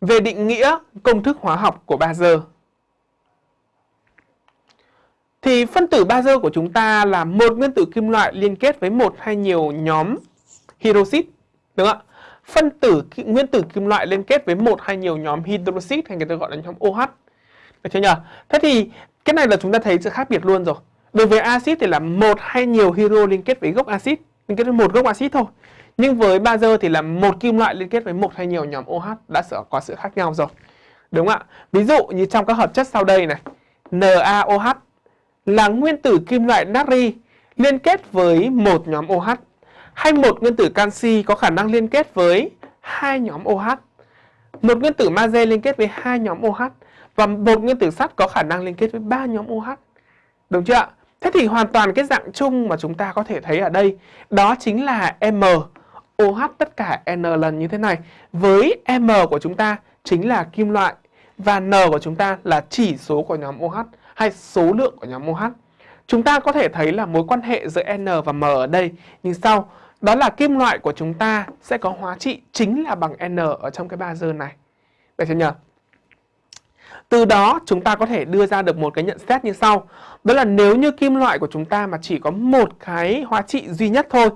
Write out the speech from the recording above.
về định nghĩa công thức hóa học của bazơ. Thì phân tử bazơ của chúng ta là một nguyên tử kim loại liên kết với một hay nhiều nhóm hydroxit, đúng không ạ? Phân tử nguyên tử kim loại liên kết với một hay nhiều nhóm hydroxit hay người ta gọi là nhóm OH. Được chưa nhỉ? Thế thì cái này là chúng ta thấy sự khác biệt luôn rồi. Đối với axit thì là một hay nhiều hydro liên kết với gốc axit, liên kết với một gốc axit thôi. Nhưng với bazơ thì là một kim loại liên kết với một hay nhiều nhóm OH đã có sự khác nhau rồi. Đúng không ạ? Ví dụ như trong các hợp chất sau đây này, NaOH là nguyên tử kim loại natri liên kết với một nhóm OH hay một nguyên tử canxi có khả năng liên kết với hai nhóm OH. Một nguyên tử magie liên kết với hai nhóm OH và một nguyên tử sắt có khả năng liên kết với ba nhóm OH. Đúng chưa ạ? Thế thì hoàn toàn cái dạng chung mà chúng ta có thể thấy ở đây, đó chính là M OH tất cả N lần như thế này. Với M của chúng ta chính là kim loại và N của chúng ta là chỉ số của nhóm OH hay số lượng của nhóm OH. Chúng ta có thể thấy là mối quan hệ giữa N và M ở đây như sau. Đó là kim loại của chúng ta sẽ có hóa trị chính là bằng N ở trong cái ba dơ này. Được chưa nhỉ? Từ đó, chúng ta có thể đưa ra được một cái nhận xét như sau. Đó là nếu như kim loại của chúng ta mà chỉ có một cái hóa trị duy nhất thôi